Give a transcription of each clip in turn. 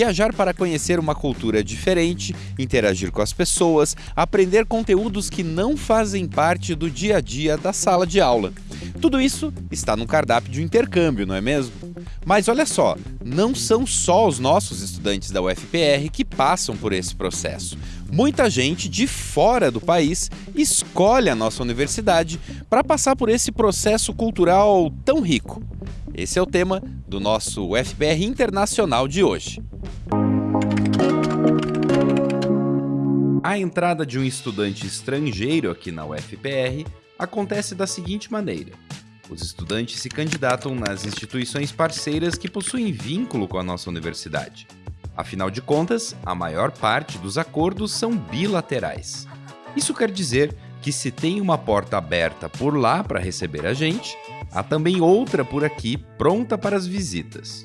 Viajar para conhecer uma cultura diferente, interagir com as pessoas, aprender conteúdos que não fazem parte do dia a dia da sala de aula. Tudo isso está no cardápio de um intercâmbio, não é mesmo? Mas olha só, não são só os nossos estudantes da UFPR que passam por esse processo. Muita gente de fora do país escolhe a nossa universidade para passar por esse processo cultural tão rico. Esse é o tema do nosso UFPR Internacional de hoje. A entrada de um estudante estrangeiro aqui na UFPR acontece da seguinte maneira. Os estudantes se candidatam nas instituições parceiras que possuem vínculo com a nossa universidade. Afinal de contas, a maior parte dos acordos são bilaterais. Isso quer dizer que se tem uma porta aberta por lá para receber a gente, há também outra por aqui pronta para as visitas.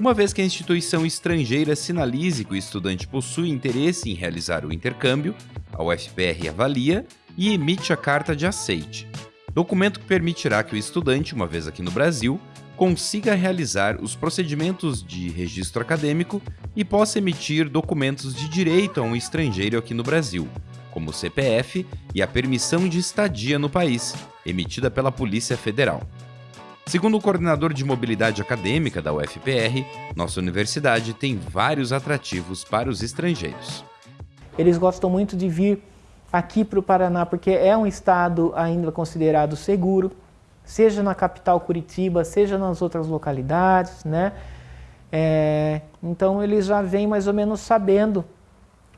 Uma vez que a instituição estrangeira sinalize que o estudante possui interesse em realizar o intercâmbio, a UFPR avalia e emite a carta de aceite, documento que permitirá que o estudante, uma vez aqui no Brasil, consiga realizar os procedimentos de registro acadêmico e possa emitir documentos de direito a um estrangeiro aqui no Brasil, como o CPF e a permissão de estadia no país, emitida pela Polícia Federal. Segundo o coordenador de mobilidade acadêmica da UFPR, nossa universidade tem vários atrativos para os estrangeiros. Eles gostam muito de vir aqui para o Paraná porque é um estado ainda considerado seguro, seja na capital Curitiba, seja nas outras localidades, né? É, então eles já vêm mais ou menos sabendo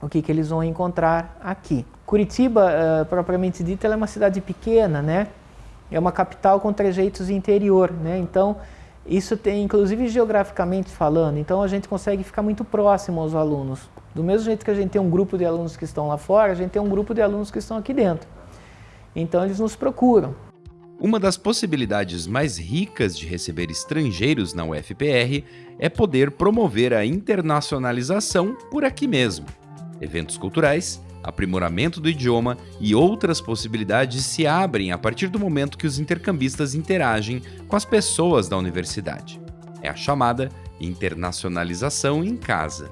o que, que eles vão encontrar aqui. Curitiba, uh, propriamente dita, é uma cidade pequena, né? É uma capital com trejeitos interior, né? Então, isso tem, inclusive geograficamente falando, então a gente consegue ficar muito próximo aos alunos. Do mesmo jeito que a gente tem um grupo de alunos que estão lá fora, a gente tem um grupo de alunos que estão aqui dentro. Então, eles nos procuram. Uma das possibilidades mais ricas de receber estrangeiros na UFPR é poder promover a internacionalização por aqui mesmo eventos culturais, aprimoramento do idioma e outras possibilidades se abrem a partir do momento que os intercambistas interagem com as pessoas da universidade. É a chamada internacionalização em casa.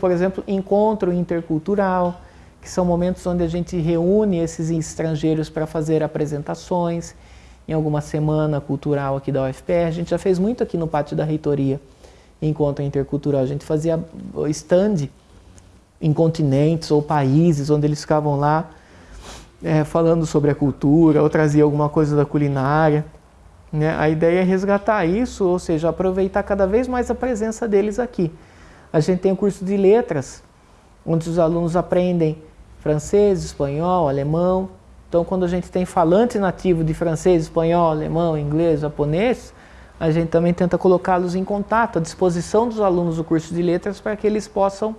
Por exemplo, encontro intercultural, que são momentos onde a gente reúne esses estrangeiros para fazer apresentações em alguma semana cultural aqui da UFPR. A gente já fez muito aqui no pátio da reitoria, encontro intercultural. A gente fazia stand em continentes ou países onde eles ficavam lá é, falando sobre a cultura ou trazia alguma coisa da culinária. Né? A ideia é resgatar isso, ou seja, aproveitar cada vez mais a presença deles aqui. A gente tem o curso de letras, onde os alunos aprendem francês, espanhol, alemão. Então, quando a gente tem falante nativo de francês, espanhol, alemão, inglês, japonês, a gente também tenta colocá-los em contato, à disposição dos alunos do curso de letras, para que eles possam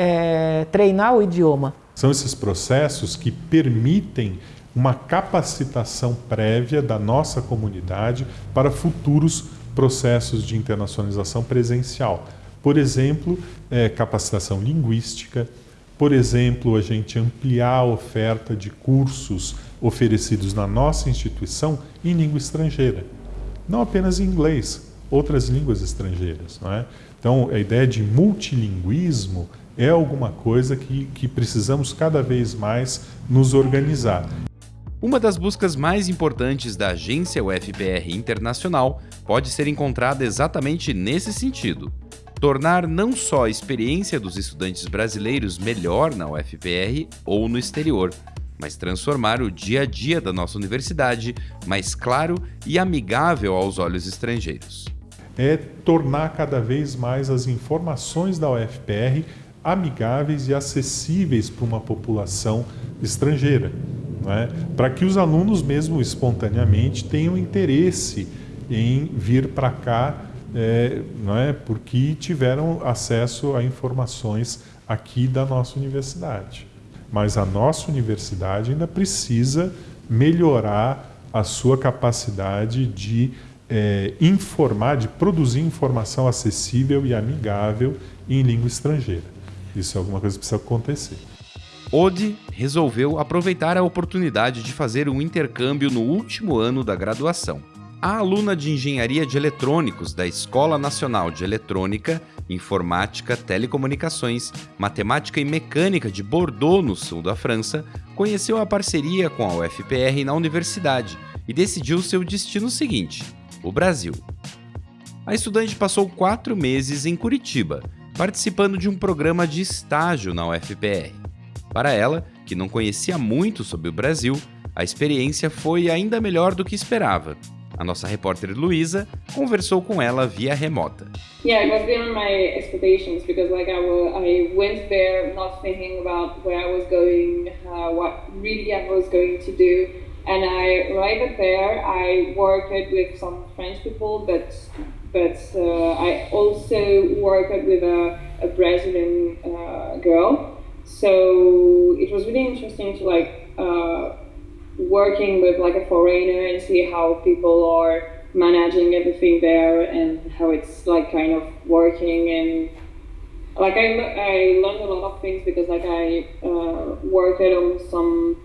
é, treinar o idioma. São esses processos que permitem uma capacitação prévia da nossa comunidade para futuros processos de internacionalização presencial. Por exemplo, é, capacitação linguística, por exemplo, a gente ampliar a oferta de cursos oferecidos na nossa instituição em língua estrangeira. Não apenas em inglês, outras línguas estrangeiras. Não é? Então, a ideia de multilinguismo é alguma coisa que, que precisamos cada vez mais nos organizar. Uma das buscas mais importantes da agência UFPR Internacional pode ser encontrada exatamente nesse sentido. Tornar não só a experiência dos estudantes brasileiros melhor na UFPR ou no exterior, mas transformar o dia a dia da nossa universidade mais claro e amigável aos olhos estrangeiros. É tornar cada vez mais as informações da UFPR amigáveis e acessíveis para uma população estrangeira, é? para que os alunos mesmo espontaneamente tenham interesse em vir para cá, é, não é? porque tiveram acesso a informações aqui da nossa universidade. Mas a nossa universidade ainda precisa melhorar a sua capacidade de é, informar, de produzir informação acessível e amigável em língua estrangeira. Isso é alguma coisa que precisa acontecer. Ode resolveu aproveitar a oportunidade de fazer um intercâmbio no último ano da graduação. A aluna de Engenharia de Eletrônicos da Escola Nacional de Eletrônica, Informática, Telecomunicações, Matemática e Mecânica de Bordeaux, no sul da França, conheceu a parceria com a UFPR na universidade e decidiu seu destino seguinte: o Brasil. A estudante passou quatro meses em Curitiba, participando de um programa de estágio na UFPR. Para ela, que não conhecia muito sobre o Brasil, a experiência foi ainda melhor do que esperava a nossa repórter Luísa conversou com ela via remota. Yeah, it was beyond my expectations because like I, I went there not thinking about where I was going, uh, what really I was going to do. And I arrived there. I worked with some French people, but but uh, I also worked with a, a Brazilian uh, girl. So it was really interesting to like uh, working with like a foreigner and see how people are managing everything there and how it's like kind of working and like I, I learned a lot of things because like I uh, worked on some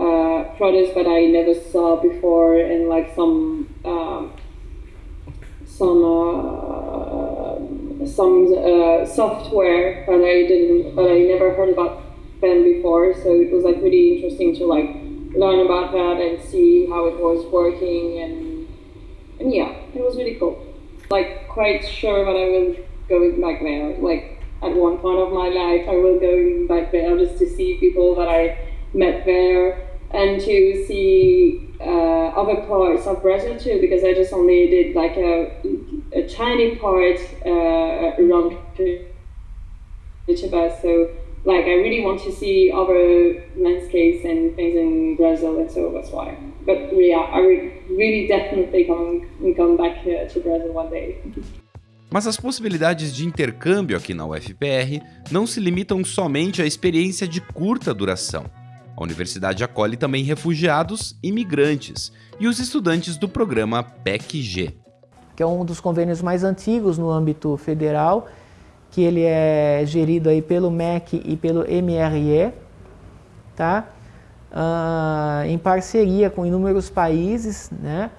uh, products that I never saw before and like some um, some uh, some uh, software that I didn't that I never heard about them before so it was like really interesting to like learn about that and see how it was working and and yeah, it was really cool. Like quite sure that I was going back there. Like at one point of my life, I was going back there just to see people that I met there and to see uh, other parts of Brazil too, because I just only did like a, a tiny part uh, around Curitiba. So like I really want to see other landscapes and things in Brazil, and so that's why. But yeah, I would really definitely come come back here to Brazil one day. Mas as possibilidades de intercâmbio aqui na UFPR não se limitam somente à experiência de curta duração. A universidade acolhe também refugiados, imigrantes e os estudantes do programa PEC-G. Que é um dos convênios mais antigos no âmbito federal que ele é gerido aí pelo MEC e pelo MRE, tá? Uh, em parceria com inúmeros países, né?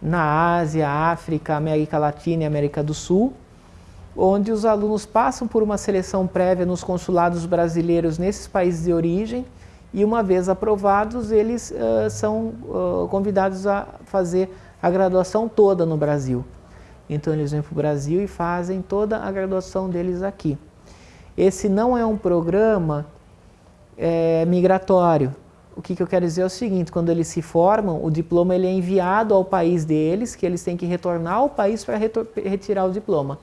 na Ásia, África, América Latina e América do Sul, onde os alunos passam por uma seleção prévia nos consulados brasileiros nesses países de origem e uma vez aprovados, eles uh, são uh, convidados a fazer a graduação toda no Brasil. Então eles vêm para o Brasil e fazem toda a graduação deles aqui. Esse não é um programa é, migratório. O que, que eu quero dizer é o seguinte, quando eles se formam, o diploma ele é enviado ao país deles, que eles têm que retornar ao país para retirar o diploma.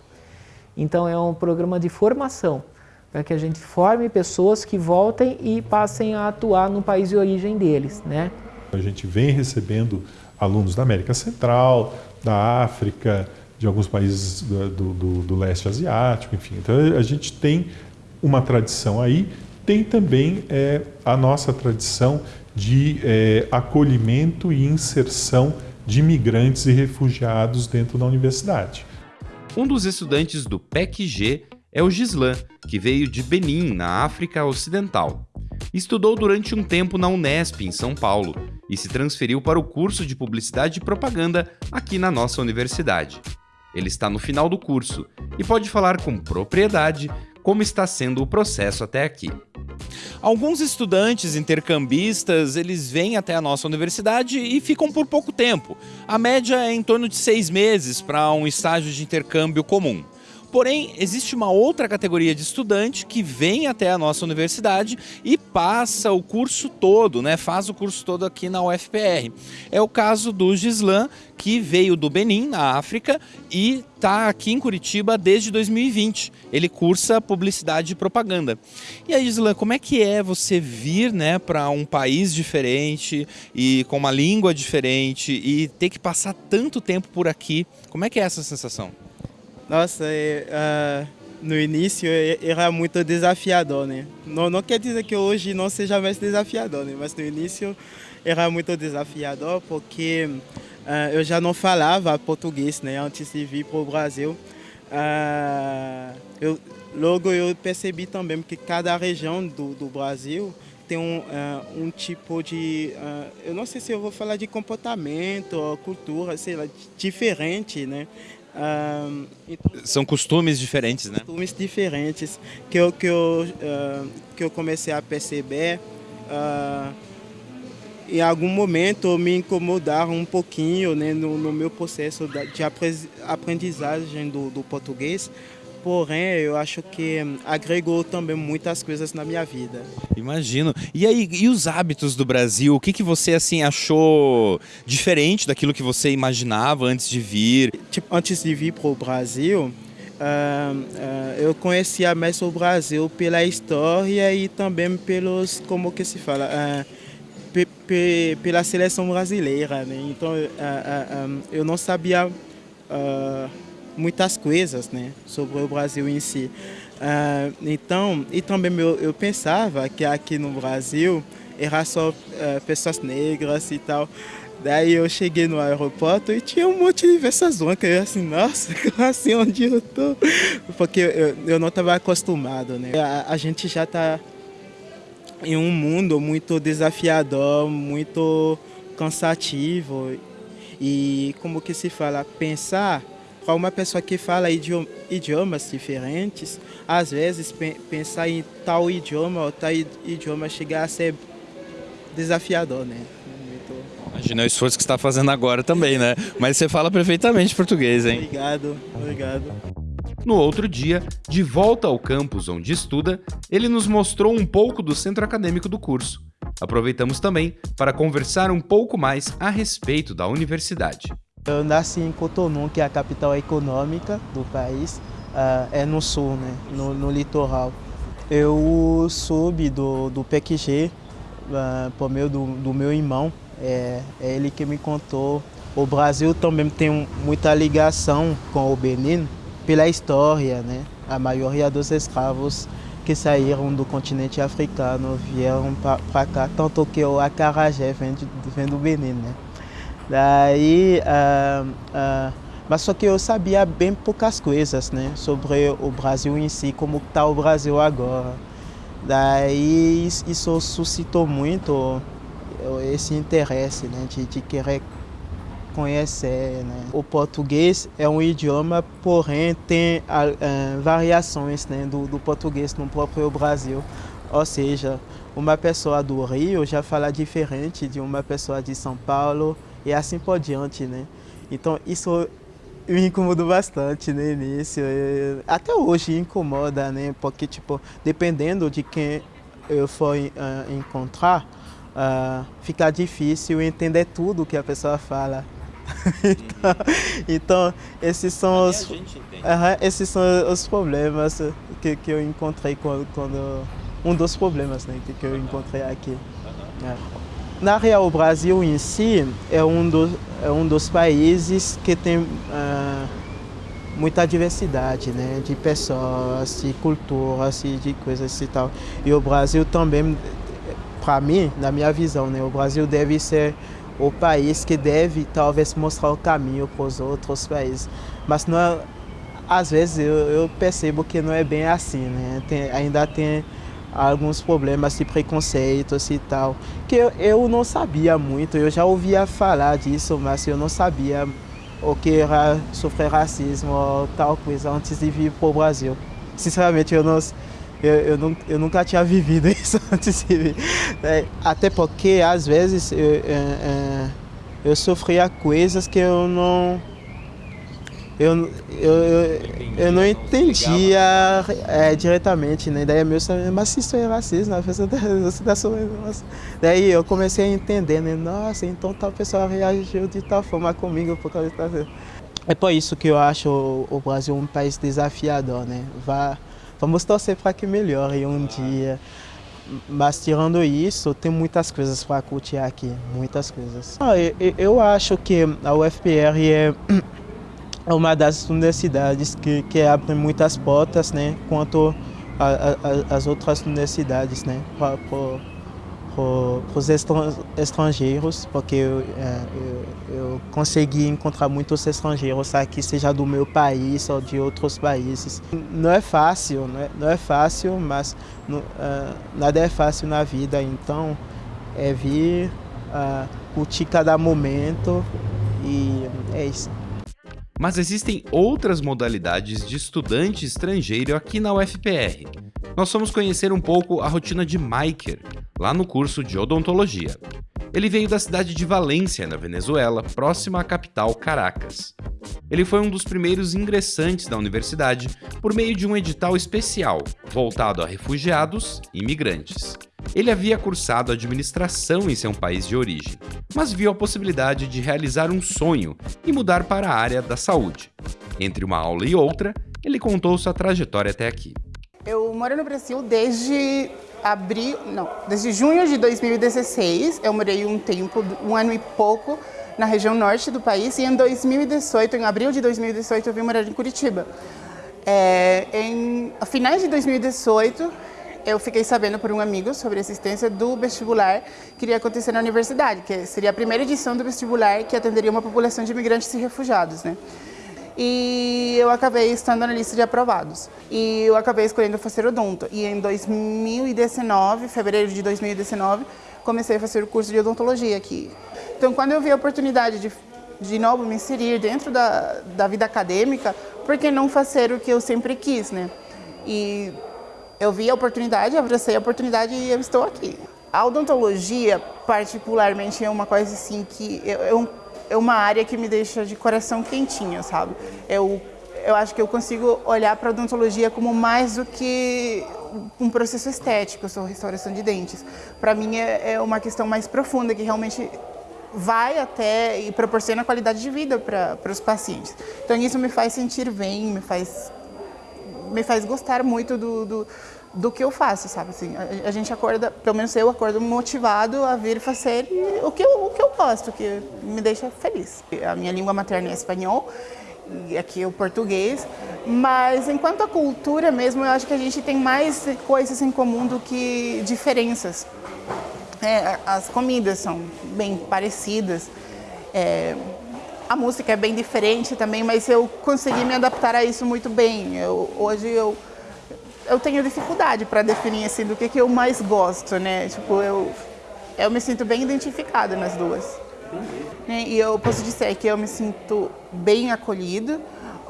Então é um programa de formação, para que a gente forme pessoas que voltem e passem a atuar no país de origem deles. Né? A gente vem recebendo alunos da América Central, da África, de alguns países do, do, do, leste asiático, enfim. Então a gente tem uma tradição aí, tem também é, a nossa tradição de é, acolhimento e inserção de imigrantes e refugiados dentro da universidade. Um dos estudantes do PEC-G é o Gislan, que veio de Benin, na África Ocidental. Estudou durante um tempo na Unesp, em São Paulo, e se transferiu para o curso de Publicidade e Propaganda aqui na nossa universidade. Ele está no final do curso e pode falar com propriedade como está sendo o processo até aqui. Alguns estudantes intercambistas, eles vêm até a nossa universidade e ficam por pouco tempo. A média é em torno de seis meses para um estágio de intercâmbio comum. Porém, existe uma outra categoria de estudante que vem até a nossa universidade e passa o curso todo, né? faz o curso todo aqui na UFPR. É o caso do Gislan, que veio do Benin, na África, e está aqui em Curitiba desde 2020. Ele cursa publicidade e propaganda. E aí, Gislan, como é que é você vir né, para um país diferente e com uma língua diferente e ter que passar tanto tempo por aqui? Como é que é essa sensação? Nossa, é, uh, no início era muito desafiador, né? Não, não quer dizer que hoje não seja mais desafiador, né? Mas no início era muito desafiador porque uh, eu já não falava português, né? Antes de vir para o Brasil. Uh, eu, logo eu percebi também que cada região do, do Brasil tem um, uh, um tipo de, uh, eu não sei se eu vou falar de comportamento cultura, sei lá, diferente, né? Uh, então, São costumes diferentes, né? Costumes diferentes que eu, que eu, que eu comecei a perceber. em algum momento me incomodaram um pouquinho né, no, no meu processo de aprendizagem do, do português, porém eu acho que agregou também muitas coisas na minha vida. Imagino. E aí, e os hábitos do Brasil? O que, que você assim achou diferente daquilo que você imaginava antes de vir? Tipo, antes de vir para o Brasil, uh, uh, eu conhecia mais o Brasil pela história e também pelos, como que se fala, uh, pela seleção brasileira. Né? Então, eu não sabia muitas coisas né, sobre o Brasil em si. Uh, então, e também eu, eu, pensava que aqui no Brasil era só uh, pessoas negras e tal. Daí eu cheguei no aeroporto e tinha um monte de pessoas brancas. Eu assim, nossa, assim onde eu tô? Porque eu, eu não estava acostumado, né? A, a gente já está em um mundo muito desafiador, muito cansativo. E como que se fala, pensar para uma pessoa que fala idiomas diferentes, às vezes pensar em tal idioma ou tal idioma chegar a ser desafiador, né? Imagina o esforço que você está fazendo agora também, né? Mas você fala perfeitamente português, hein? Obrigado, obrigado. No outro dia, de volta ao campus onde estuda, ele nos mostrou um pouco do centro acadêmico do curso. Aproveitamos também para conversar um pouco mais a respeito da universidade. Eu nasci em Cotonou, que é a capital econômica do país, uh, é no sul, né, no, no, litoral. Eu soube do, do PQG uh, por meio do, do meu irmão, é, é, ele que me contou. O Brasil também tem muita ligação com o Benin pela história, né? A maioria dos escravos que saíram do continente africano vieram para cá, tanto que o acarajé vem, de, vem do Benin, né? Daí, uh, uh, mas só que eu sabia bem poucas coisas né, sobre o Brasil em si, como está o Brasil agora. Daí isso suscitou muito esse interesse né, de, de querer conhecer. Né. O português é um idioma, porém tem uh, variações né, do, do português no próprio Brasil. Ou seja, uma pessoa do Rio já fala diferente de uma pessoa de São Paulo, e assim por diante, né? Então isso me incomodou bastante no início, até hoje incomoda, né? Porque, tipo, dependendo de quem eu for uh, encontrar, uh, fica difícil entender tudo que a pessoa fala. então, então, esses são os, uh, esses são os problemas que, que eu encontrei quando, quando um dos problemas né, que, que eu encontrei aqui. É. Na real, o Brasil em si é um, do, é um dos países que tem uh, muita diversidade né, de pessoas, de culturas de coisas e tal. E o Brasil também, para mim, na minha visão, né, o Brasil deve ser o país que deve talvez mostrar o caminho para os outros países. Mas não é, às vezes eu, eu, percebo que não é bem assim, né? Tem, ainda tem alguns problemas de preconceitos e tal, que eu, eu não sabia muito, eu já ouvia falar disso, mas eu não sabia o que era sofrer racismo ou tal coisa antes de vir para o Brasil. Sinceramente, eu, não, eu, eu, não, eu nunca tinha vivido isso antes de vir. É, até porque, às vezes, eu, eu, é, eu sofria coisas que eu não eu, eu, eu, eu não entendia é, diretamente, né? Daí meu mas isso é racismo, você está tá Daí eu comecei a entender, né? Nossa, então tal pessoa reagiu de tal forma comigo por causa de É por isso que eu acho o, o Brasil um país desafiador, né? Vá, vamos torcer para que melhore um dia. Mas tirando isso, tem muitas coisas para curtir aqui, muitas coisas. Ah, eu, eu acho que a UFPR é é uma das universidades que, que abre muitas portas, né, quanto às outras universidades, né, para os estrangeiros, porque eu, é, eu, eu, consegui encontrar muitos estrangeiros aqui, seja do meu país ou de outros países. Não é fácil, não é, não é fácil, mas não, uh, nada é fácil na vida, então é vir uh, curtir cada momento e é isso. Mas existem outras modalidades de estudante estrangeiro aqui na UFPR. Nós fomos conhecer um pouco a rotina de Maiker, lá no curso de odontologia. Ele veio da cidade de Valência, na Venezuela, próxima à capital Caracas. Ele foi um dos primeiros ingressantes da universidade por meio de um edital especial voltado a refugiados e imigrantes. Ele havia cursado administração em seu país de origem, mas viu a possibilidade de realizar um sonho e mudar para a área da saúde. Entre uma aula e outra, ele contou sua trajetória até aqui. Eu moro no Brasil desde abril, não, desde junho de 2016. Eu morei um tempo, um ano e pouco, na região norte do país e em 2018, em abril de 2018, eu vim morar em Curitiba. É, em finais de 2018, eu fiquei sabendo por um amigo sobre a existência do vestibular que iria acontecer na universidade, que seria a primeira edição do vestibular que atenderia uma população de imigrantes e refugiados, né? E eu acabei estando na lista de aprovados. E eu acabei escolhendo fazer odonto. E em 2019, fevereiro de 2019, comecei a fazer o curso de odontologia aqui. Então, quando eu vi a oportunidade de de novo me inserir dentro da, da vida acadêmica, por que não fazer o que eu sempre quis, né? E eu vi a oportunidade, abracei a oportunidade e eu estou aqui. A odontologia, particularmente, é uma coisa assim que é, é uma área que me deixa de coração quentinho, sabe? Eu, eu acho que eu consigo olhar para a odontologia como mais do que um processo estético, eu sou restauração de dentes. Para mim é, é uma questão mais profunda, que realmente vai até e proporciona qualidade de vida para os pacientes. Então isso me faz sentir bem, me faz me faz gostar muito do, do, do que eu faço, sabe? Assim, a, a, gente acorda, pelo menos eu acordo motivado a vir fazer o que eu, o que eu gosto, que me deixa feliz. A minha língua materna é espanhol, e aqui é o português, mas enquanto a cultura mesmo, eu acho que a gente tem mais coisas em comum do que diferenças. É, as comidas são bem parecidas, é, a música é bem diferente também, mas eu consegui me adaptar a isso muito bem. Eu, hoje eu, eu tenho dificuldade para definir assim, do que, que eu mais gosto, né? Tipo, eu, eu me sinto bem identificada nas duas. E eu posso dizer que eu me sinto bem acolhida,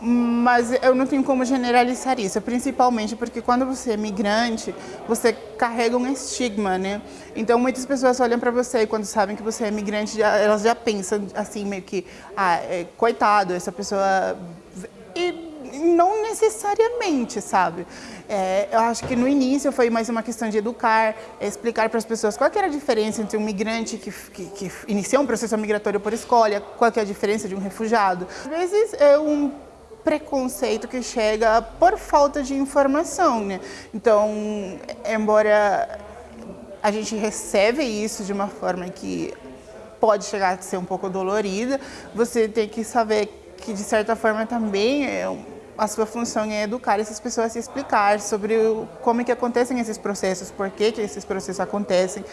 mas eu não tenho como generalizar isso, principalmente porque quando você é migrante, você carrega um estigma, né? Então muitas pessoas olham para você e quando sabem que você é migrante, elas já pensam assim meio que, ah, é, coitado, essa pessoa e não necessariamente, sabe? É, eu acho que no início foi mais uma questão de educar, explicar para as pessoas qual era a diferença entre um migrante que, que, que um processo migratório por escolha, qual é a diferença de um refugiado. Às vezes é um preconceito que chega por falta de informação, né? Então, embora a gente recebe isso de uma forma que pode chegar a ser um pouco dolorida, você tem que saber que de certa forma também é a sua função é educar essas pessoas a explicar sobre como é que acontecem esses processos, por que, que esses processos acontecem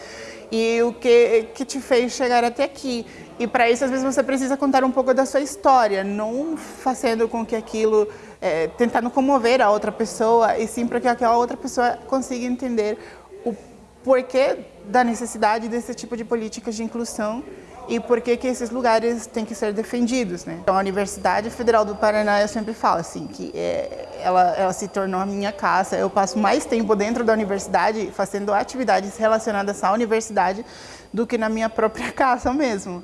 e o que, que te fez chegar até aqui. E para isso, às vezes, você precisa contar um pouco da sua história, não fazendo com que aquilo, é, tentando comover a outra pessoa, e sim para que aquela outra pessoa consiga entender o porquê da necessidade desse tipo de políticas de inclusão e por que que esses lugares têm que ser defendidos, né? Então, a Universidade Federal do Paraná, eu sempre falo assim, que é, ela, ela se tornou a minha casa, eu passo mais tempo dentro da universidade fazendo atividades relacionadas à universidade do que na minha própria casa mesmo.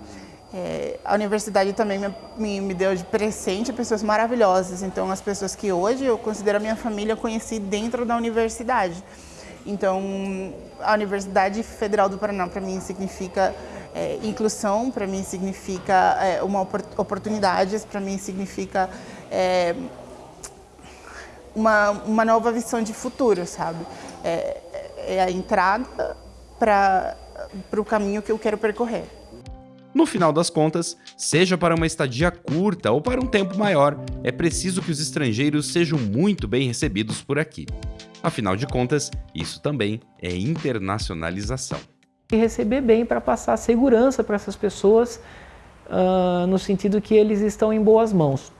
É, a universidade também me, me, me, deu de presente pessoas maravilhosas, então as pessoas que hoje eu considero a minha família eu conheci dentro da universidade. Então, a Universidade Federal do Paraná para mim significa é, inclusão, para mim significa é, uma oportunidades, para mim significa é, uma, uma nova visão de futuro, sabe? É, é a entrada para o caminho que eu quero percorrer. No final das contas, seja para uma estadia curta ou para um tempo maior, é preciso que os estrangeiros sejam muito bem recebidos por aqui. Afinal de contas, isso também é internacionalização. Receber bem para passar segurança para essas pessoas, uh, no sentido que eles estão em boas mãos.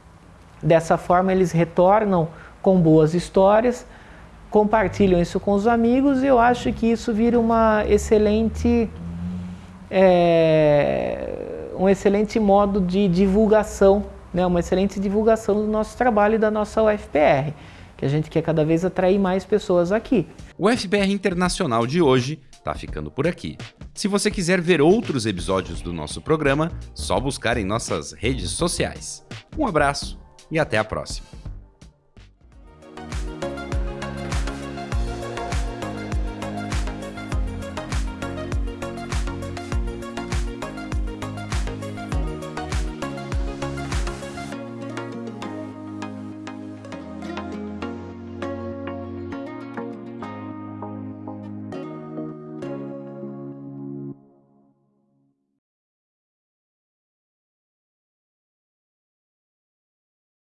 Dessa forma, eles retornam com boas histórias, compartilham isso com os amigos e eu acho que isso vira uma excelente, é, um excelente modo de divulgação, né, uma excelente divulgação do nosso trabalho e da nossa UFPR, que a gente quer cada vez atrair mais pessoas aqui. O UFPR Internacional de hoje está ficando por aqui. Se você quiser ver outros episódios do nosso programa, só buscar em nossas redes sociais. Um abraço e até a próxima.